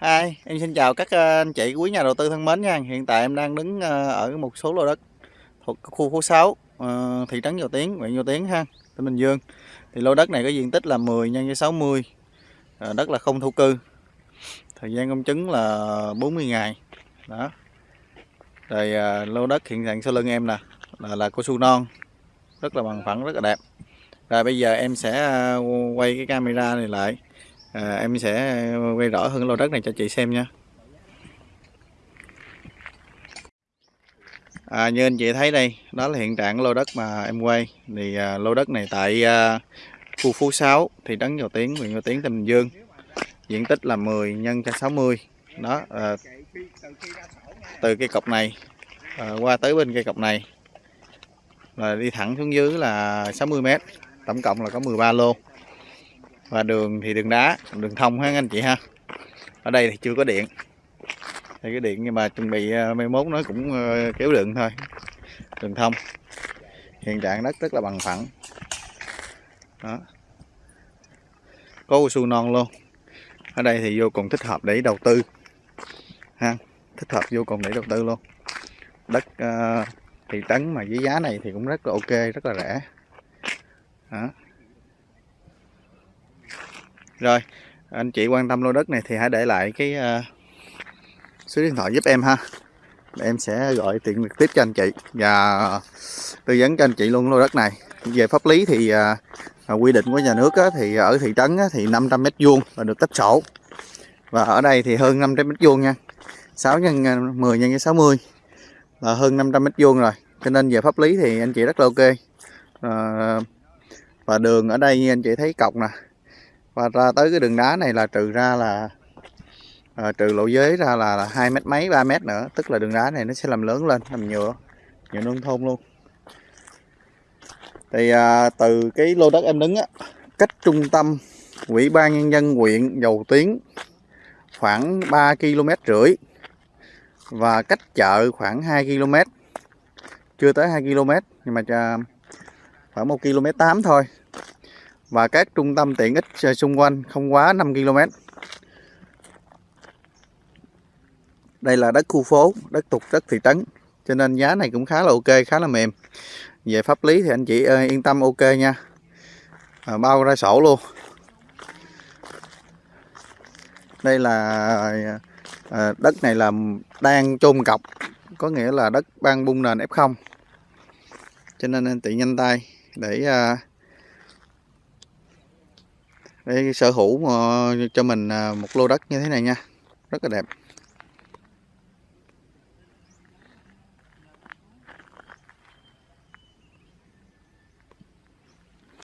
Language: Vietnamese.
Hi, em xin chào các ờ, anh chị quý nhà đầu tư thân mến nha. Hiện tại em đang đứng ờ, ở một số lô đất thuộc khu phố 6, ờ, thị trấn Dầu Tiến, huyện Dầu Tiến ha, tỉnh Bình Dương. Thì lô đất này có diện tích là 10 nhân với 60, đất là không thổ cư. Thời gian công chứng là 40 ngày. Đó. Rồi lô đất hiện trạng sau lưng em nè là là cao su non, rất là bằng phẳng, rất là đẹp. Rồi bây giờ em sẽ quay cái camera này lại à, em sẽ quay rõ hơn lô đất này cho chị xem nha. À, như anh chị thấy đây đó là hiện trạng lô đất mà em quay. Thì à, lô đất này tại à, khu Phú 6 thị trấn Dầu Tiến huyện Dầu Tiến tỉnh Bình Dương. Diện tích là 10 nhân cho 60 đó à, từ cây cọc này à, qua tới bên cây cọc này là đi thẳng xuống dưới là 60 m. tổng cộng là có 13 lô và đường thì đường đá đường thông ha anh chị ha. Ở đây thì chưa có điện. Đây cái điện nhưng mà chuẩn bị ờ, mai mốt nó cũng ờ, kéo đường thôi. Đường thông. Hiện trạng đất rất là bằng phẳng. Đó. Có su non luôn. Ở đây thì vô cùng thích hợp để đầu tư. Ha thích hợp vô cùng để đầu tư luôn. Đất ờ, uh, thị trấn mà với giá này thì cũng rất là ok rất là rẻ. Đó rồi anh chị quan tâm lô đất này thì hãy để lại cái uh, số điện thoại giúp em ha. Em sẽ gọi tiện trực tiếp cho anh chị. Và tư vấn cho anh chị luôn lô đất này. Về pháp lý thì uh, quy định của nhà nước á, thì ở thị trấn á, thì 500 mét vuông là được tách sổ. Và ở đây thì hơn 500 mét vuông nha. 6 nhân 10 nhân 60 là hơn 500 mét vuông rồi. Cho nên về pháp lý thì anh chị rất là ok. À, và đường ở đây như anh chị thấy cọc nè và ra tới cái đường đá này là trừ ra là à, trừ lộ giới ra là, là hai mét mấy 3 mét nữa. Tức là đường đá này nó sẽ làm lớn lên làm nhựa nhựa nông thôn luôn. Thì à, từ cái lô đất em đứng á cách trung tâm Ủy ban nhân dân huyện dầu tiến khoảng 3 km rưỡi và cách chợ khoảng 2 km chưa tới 2 km nhưng mà à, khoảng 1 km 8 thôi và các trung tâm tiện ích xung quanh không quá 5 km. Đây là đất khu phố, đất tục đất thị trấn cho nên giá này cũng khá là ok, khá là mềm. Về pháp lý thì anh chị ờ, yên tâm ok nha. À, bao ra sổ luôn. Đây là à, đất này là đang chôn cọc, có nghĩa là đất ban bung nền F0. Cho nên anh chị nhanh tay để à, để sở hữu ờ, cho mình à, một lô đất như thế này nha. Rất là đẹp.